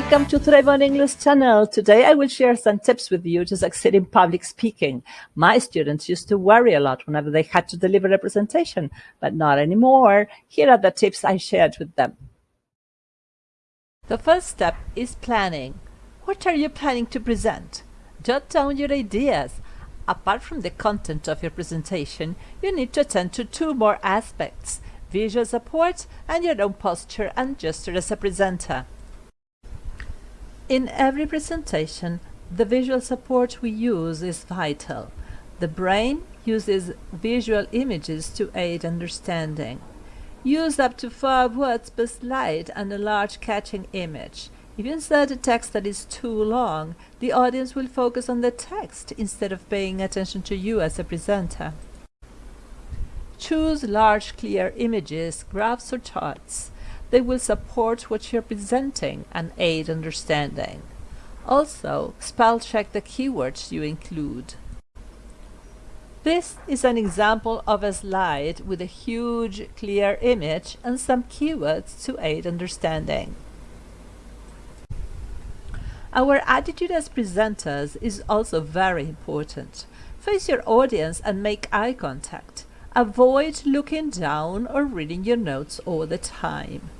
Welcome to Thrive on English channel. Today I will share some tips with you to succeed in public speaking. My students used to worry a lot whenever they had to deliver a presentation, but not anymore. Here are the tips I shared with them. The first step is planning. What are you planning to present? Jot down your ideas. Apart from the content of your presentation, you need to attend to two more aspects, visual support and your own posture and gesture as a presenter. In every presentation, the visual support we use is vital. The brain uses visual images to aid understanding. Use up to five words per slide and a large catching image. If you insert a text that is too long, the audience will focus on the text instead of paying attention to you as a presenter. Choose large clear images, graphs or charts. They will support what you're presenting and aid understanding. Also, spell check the keywords you include. This is an example of a slide with a huge clear image and some keywords to aid understanding. Our attitude as presenters is also very important. Face your audience and make eye contact. Avoid looking down or reading your notes all the time.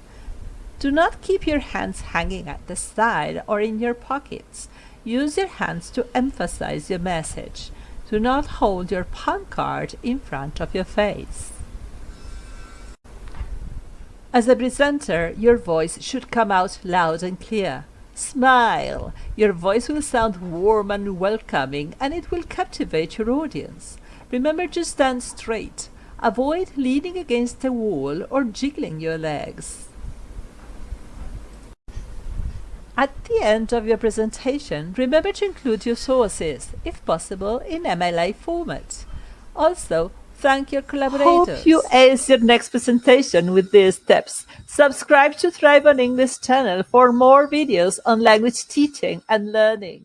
Do not keep your hands hanging at the side or in your pockets. Use your hands to emphasize your message. Do not hold your palm card in front of your face. As a presenter, your voice should come out loud and clear. Smile! Your voice will sound warm and welcoming and it will captivate your audience. Remember to stand straight. Avoid leaning against a wall or jiggling your legs. At the end of your presentation, remember to include your sources, if possible, in MLA format. Also, thank your collaborators. Hope you ace your next presentation with these tips. Subscribe to Thrive on English channel for more videos on language teaching and learning.